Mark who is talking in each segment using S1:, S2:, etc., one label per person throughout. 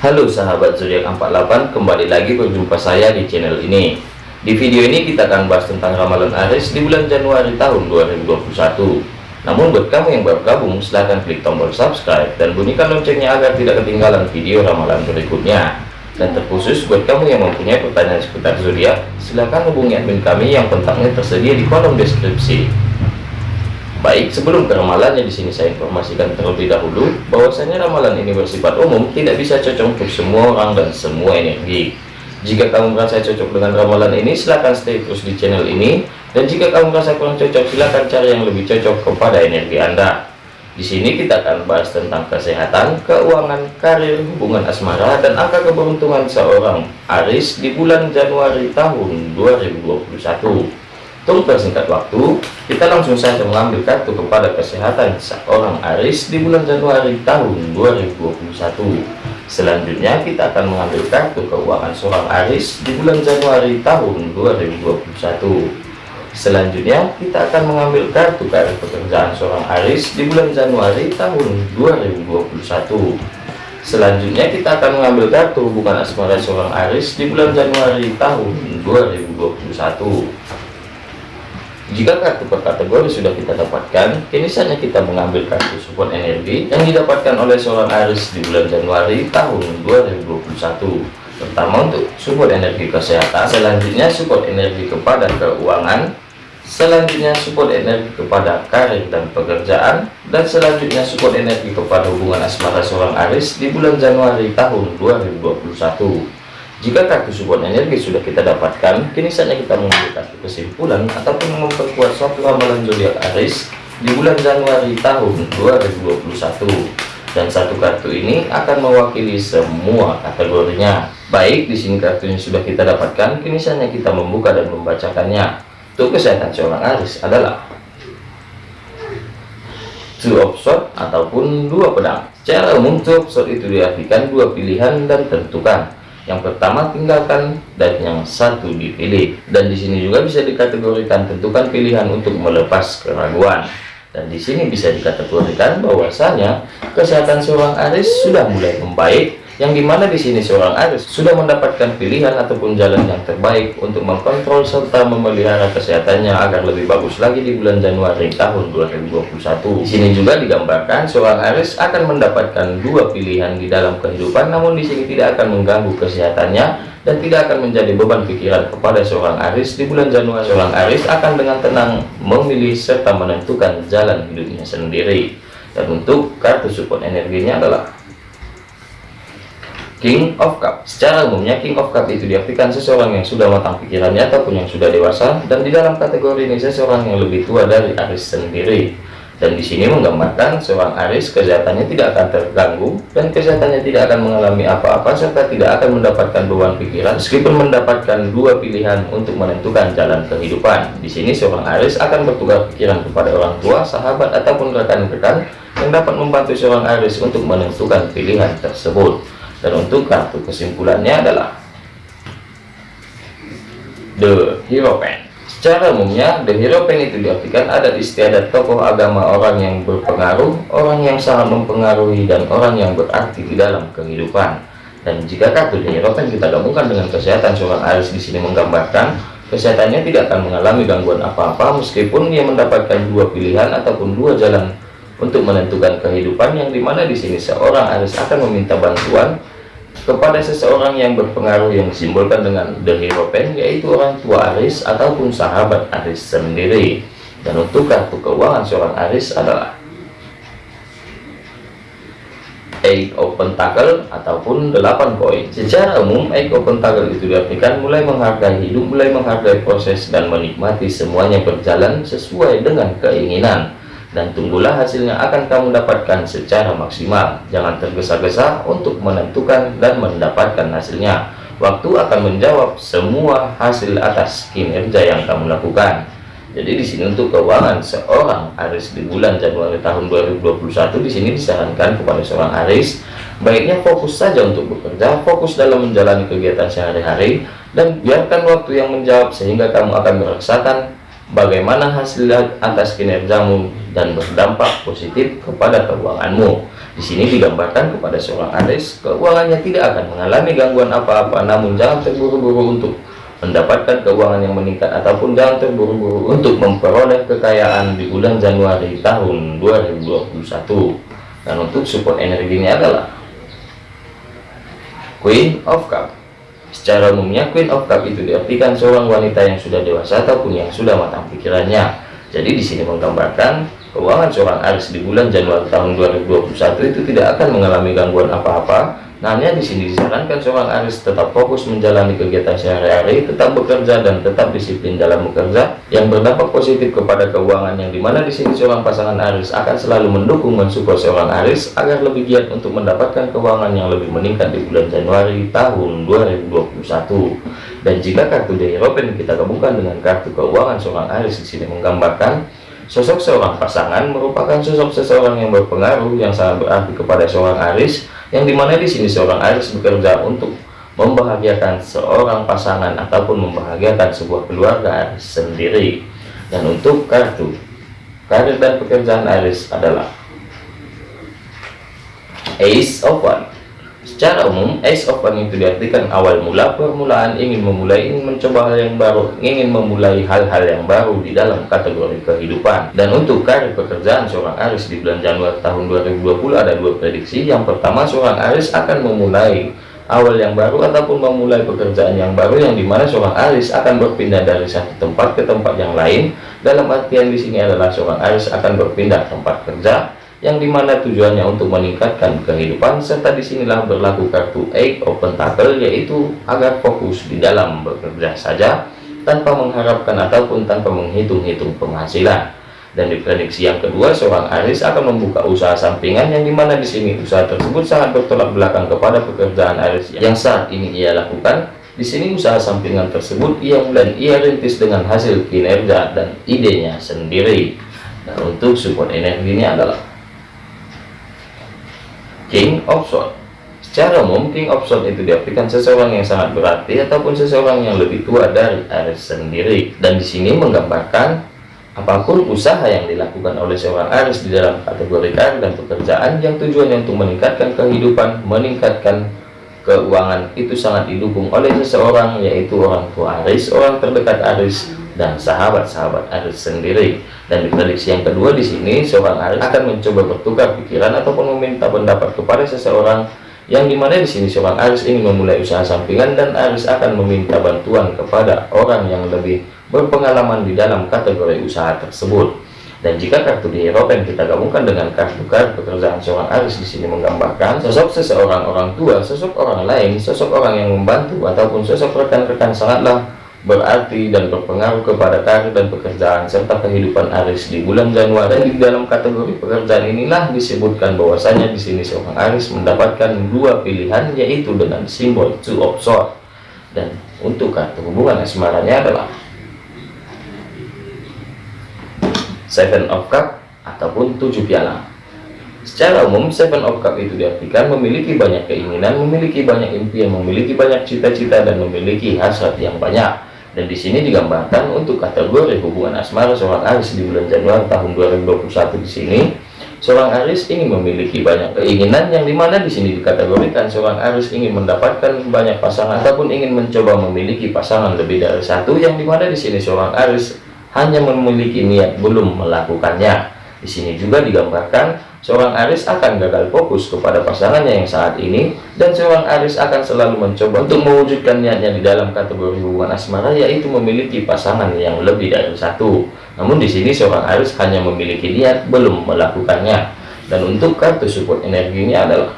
S1: Halo sahabat zodiak 48 kembali lagi berjumpa saya di channel ini. Di video ini kita akan bahas tentang ramalan Aries di bulan Januari tahun 2021 namun buat kamu yang baru gabung silahkan klik tombol subscribe dan bunyikan loncengnya agar tidak ketinggalan video ramalan berikutnya. Dan terkhusus buat kamu yang mempunyai pertanyaan seputar zodiak silahkan hubungi admin kami yang kontaknya tersedia di kolom deskripsi Baik, sebelum ke ramalannya di sini saya informasikan terlebih dahulu bahwasanya ramalan ini bersifat umum, tidak bisa cocok untuk semua orang dan semua energi. Jika kamu merasa cocok dengan ramalan ini, silahkan stay terus di channel ini. Dan jika kamu merasa kurang cocok, silahkan cari yang lebih cocok kepada energi Anda. Di sini kita akan bahas tentang kesehatan, keuangan, karir, hubungan asmara, dan angka keberuntungan seorang Aris di bulan Januari tahun 2021. Untuk persingkat waktu, kita langsung saja mengambil kartu kepada kesehatan seorang Aris di bulan Januari tahun 2021. Selanjutnya kita akan mengambil kartu keuangan seorang Aris di bulan Januari tahun 2021. Selanjutnya kita akan mengambil kartu karir pekerjaan seorang Aris di bulan Januari tahun 2021. Selanjutnya kita akan mengambil kartu hubungan asmara seorang Aris di bulan Januari tahun 2021. Jika kartu per kategori sudah kita dapatkan, kini saatnya kita mengambil kartu support energi yang didapatkan oleh seorang Aris di bulan Januari tahun 2021. Pertama untuk support energi kesehatan, selanjutnya support energi kepada keuangan, selanjutnya support energi kepada karir dan pekerjaan, dan selanjutnya support energi kepada hubungan asmara seorang Aris di bulan Januari tahun 2021. Jika kartu support energi sudah kita dapatkan, kini saatnya kita mengambil kartu kesimpulan ataupun memperkuat suatu ramalan zodiak Aries di bulan Januari tahun 2021. Dan satu kartu ini akan mewakili semua kategorinya. Baik, di sini kartunya sudah kita dapatkan, kini saatnya kita membuka dan membacakannya. Untuk kesehatan seorang Aries adalah two of sword ataupun dua pedang. Secara umum, two of sword itu diartikan dua pilihan dan tentukan yang pertama tinggalkan dan yang satu dipilih. Dan di sini juga bisa dikategorikan tentukan pilihan untuk melepas keraguan. Dan di sini bisa dikategorikan bahwasanya kesehatan seorang Aris sudah mulai membaik yang di mana di sini seorang Aris sudah mendapatkan pilihan ataupun jalan yang terbaik untuk mengkontrol serta memelihara kesehatannya agar lebih bagus lagi di bulan Januari tahun 2021. Di sini juga digambarkan seorang Aris akan mendapatkan dua pilihan di dalam kehidupan, namun di sini tidak akan mengganggu kesehatannya dan tidak akan menjadi beban pikiran kepada seorang Aris di bulan Januari. Seorang Aris akan dengan tenang memilih serta menentukan jalan hidupnya sendiri. Dan untuk kartu support energinya adalah King of Cup. Secara umumnya King of Cup itu diartikan seseorang yang sudah matang pikirannya ataupun yang sudah dewasa dan di dalam kategori ini seseorang yang lebih tua dari Aris sendiri. Dan di sini menggambarkan seorang Aris kesehatannya tidak akan terganggu dan kesehatannya tidak akan mengalami apa-apa serta tidak akan mendapatkan beban pikiran meskipun mendapatkan dua pilihan untuk menentukan jalan kehidupan. Di sini seorang Aris akan bertukar pikiran kepada orang tua sahabat ataupun rekan-rekan yang dapat membantu seorang Aris untuk menentukan pilihan tersebut dan untuk kartu kesimpulannya adalah The Hero Pen. Secara umumnya The Hero Pen itu diartikan ada istiadat tokoh agama orang yang berpengaruh orang yang sangat mempengaruhi dan orang yang berarti di dalam kehidupan. Dan jika kartu The Hero Pen kita gabungkan dengan kesehatan seorang Aris di sini menggambarkan kesehatannya tidak akan mengalami gangguan apa-apa meskipun dia mendapatkan dua pilihan ataupun dua jalan untuk menentukan kehidupan yang di mana di sini seorang Aris akan meminta bantuan kepada seseorang yang berpengaruh yang disimbolkan dengan The Hero Pen yaitu orang tua Aris ataupun sahabat Aris sendiri. Dan untuk kartu keuangan seorang Aris adalah Eight of Pentacle ataupun 8 koin. Secara umum Eight of Pentacle itu diartikan mulai menghargai hidup mulai menghargai proses dan menikmati semuanya berjalan sesuai dengan keinginan dan tunggulah hasilnya akan kamu dapatkan secara maksimal. Jangan tergesa-gesa untuk menentukan dan mendapatkan hasilnya. Waktu akan menjawab semua hasil atas kinerja yang kamu lakukan. Jadi di sini untuk keuangan seorang Aris di bulan Januari tahun 2021 di sini disarankan kepada seorang Aris baiknya fokus saja untuk bekerja fokus dalam menjalani kegiatan sehari-hari dan biarkan waktu yang menjawab sehingga kamu akan merasakan bagaimana hasil atas kinerjamu dan berdampak positif kepada keuanganmu. Di sini digambarkan kepada seorang Aries, keuangannya tidak akan mengalami gangguan apa-apa, namun jangan terburu-buru untuk mendapatkan keuangan yang meningkat ataupun jangan terburu-buru untuk memperoleh kekayaan di bulan Januari tahun 2021 dan untuk support energinya adalah Queen of Cup. Secara umumnya Queen of Cup itu diartikan seorang wanita yang sudah dewasa ataupun yang sudah matang pikirannya. Jadi di sini menggambarkan keuangan seorang Aries di bulan Januari tahun 2021 itu tidak akan mengalami gangguan apa-apa Nah, di sini disarankan seorang Aris tetap fokus menjalani kegiatan sehari-hari, tetap bekerja dan tetap disiplin dalam bekerja yang berdampak positif kepada keuangan yang di mana di sini seorang pasangan Aris akan selalu mendukung mensupport seorang Aris agar lebih giat untuk mendapatkan keuangan yang lebih meningkat di bulan Januari tahun 2021. Dan jika kartu The European kita gabungkan dengan kartu keuangan seorang Aris di sini menggambarkan sosok seorang pasangan merupakan sosok seseorang yang berpengaruh yang sangat berarti kepada seorang Aris yang di mana di sini seorang Aries bekerja untuk membahagiakan seorang pasangan ataupun membahagiakan sebuah keluarga Aries sendiri. Dan untuk kartu karir dan pekerjaan Aries adalah Ace of One Secara umum, Ace of One itu diartikan awal mula permulaan ingin memulai, ingin mencoba hal yang baru, ingin memulai hal-hal yang baru di dalam kategori kehidupan. Dan untuk karir pekerjaan seorang Aris di bulan Januari tahun 2020 ada dua prediksi. Yang pertama, seorang Aris akan memulai awal yang baru ataupun memulai pekerjaan yang baru yang di mana seorang Aris akan berpindah dari satu tempat ke tempat yang lain. Dalam artian di sini adalah seorang Aris akan berpindah tempat kerja yang di mana tujuannya untuk meningkatkan kehidupan serta di sinilah berlaku kartu Eight of Pentacle yaitu agar fokus di dalam bekerja saja tanpa mengharapkan ataupun tanpa menghitung-hitung penghasilan. Dan di prediksi yang kedua seorang Aris akan membuka usaha sampingan yang di mana di sini usaha tersebut sangat bertolak belakang kepada pekerjaan Aris yang saat ini ia lakukan. Di sini usaha sampingan tersebut ia mulai ia rintis dengan hasil kinerja dan idenya sendiri. Dan untuk support energinya adalah King of Swords Secara umum, King of Swords itu diartikan seseorang yang sangat berarti ataupun seseorang yang lebih tua dari Aries sendiri. Dan di sini menggambarkan apa pun usaha yang dilakukan oleh seorang Aries di dalam kategori karir dan pekerjaan yang tujuannya untuk meningkatkan kehidupan, meningkatkan keuangan itu sangat didukung oleh seseorang yaitu orang tua Aries, orang terdekat Aries dan sahabat-sahabat Aries sendiri. Dan di prediksi yang kedua di sini seorang Aries akan mencoba bertukar pikiran ataupun meminta pendapat kepada seseorang yang di mana di sini seorang Aries ingin memulai usaha sampingan dan Aries akan meminta bantuan kepada orang yang lebih berpengalaman di dalam kategori usaha tersebut. Dan jika kartu di Eropa yang kita gabungkan dengan kartu kartu pekerjaan seorang Aries di sini menggambarkan sosok seseorang orang tua, sosok orang lain, sosok orang yang membantu ataupun sosok rekan-rekan sangatlah berarti dan berpengaruh kepada karir dan pekerjaan serta kehidupan Aris di bulan Januari. Di dalam kategori pekerjaan inilah disebutkan bahwasanya di sini seorang Aris mendapatkan dua pilihan yaitu dengan simbol two of swords. Dan untuk kartu hubungan asmaranya adalah seven of cup ataupun tujuh piala. Secara umum, Seven of Cup itu diartikan memiliki banyak keinginan, memiliki banyak impian, memiliki banyak cita-cita, dan memiliki hasrat yang banyak dan di sini digambarkan untuk kategori hubungan asmara seorang Aris di bulan Januari tahun 2021 di sini. Seorang Aris ingin memiliki banyak keinginan yang di mana di sini dikategorikan seorang Aris ingin mendapatkan banyak pasangan ataupun ingin mencoba memiliki pasangan lebih dari satu yang di mana di sini seorang Aris hanya memiliki niat belum melakukannya di sini juga digambarkan Seorang Aris akan gagal fokus kepada pasangannya yang saat ini dan seorang Aris akan selalu mencoba untuk mewujudkan niatnya di dalam kategori hubungan asmara yaitu memiliki pasangan yang lebih dari satu. Namun di sini seorang Aris hanya memiliki niat belum melakukannya. Dan untuk kartu support energinya adalah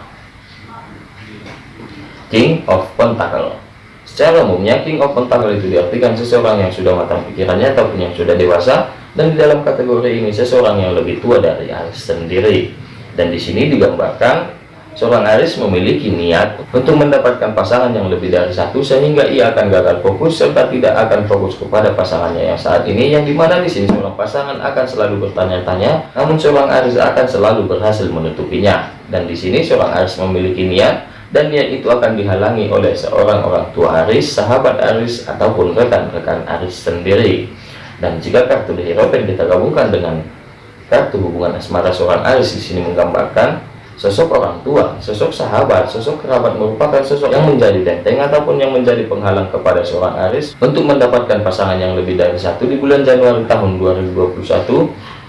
S1: King of Pentacle. Secara umumnya King of Pentacle itu diartikan seseorang yang sudah matang pikirannya ataupun yang sudah dewasa dan di dalam kategori ini seseorang yang lebih tua dari Aris sendiri. Dan di sini digambarkan seorang Aris memiliki niat untuk mendapatkan pasangan yang lebih dari satu sehingga ia akan gagal fokus serta tidak akan fokus kepada pasangannya yang saat ini yang di mana di sini seorang pasangan akan selalu bertanya-tanya namun seorang Aris akan selalu berhasil menutupinya. Dan di sini seorang Aris memiliki niat dan niat itu akan dihalangi oleh seorang orang tua Aris, sahabat Aris ataupun rekan-rekan Aris sendiri dan jika kartu di Eropa kita gabungkan dengan kartu hubungan asmara seorang Aris di sini menggambarkan sosok orang tua, sosok sahabat, sosok kerabat merupakan sosok yang menjadi benteng ataupun yang menjadi penghalang kepada seorang Aris untuk mendapatkan pasangan yang lebih dari satu di bulan Januari tahun 2021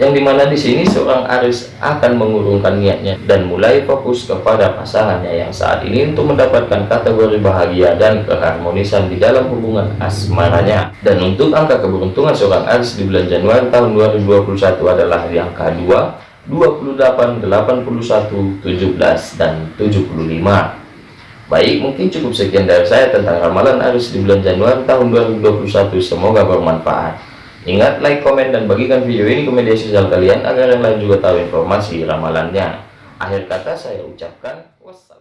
S1: yang di mana di sini seorang Aris akan mengurungkan niatnya dan mulai fokus kepada pasangannya yang saat ini untuk mendapatkan kategori bahagia dan keharmonisan di dalam hubungan asmaranya. Dan untuk angka keberuntungan seorang Aris di bulan Januari tahun 2021 adalah angka 2 28, 81, 17, dan 75. Baik, mungkin cukup sekian dari saya tentang ramalan Aris di bulan Januari tahun 2021. Semoga bermanfaat. Ingat, like, komen, dan bagikan video ini ke media sosial kalian agar yang lain juga tahu informasi ramalannya. Akhir kata saya ucapkan wassalam.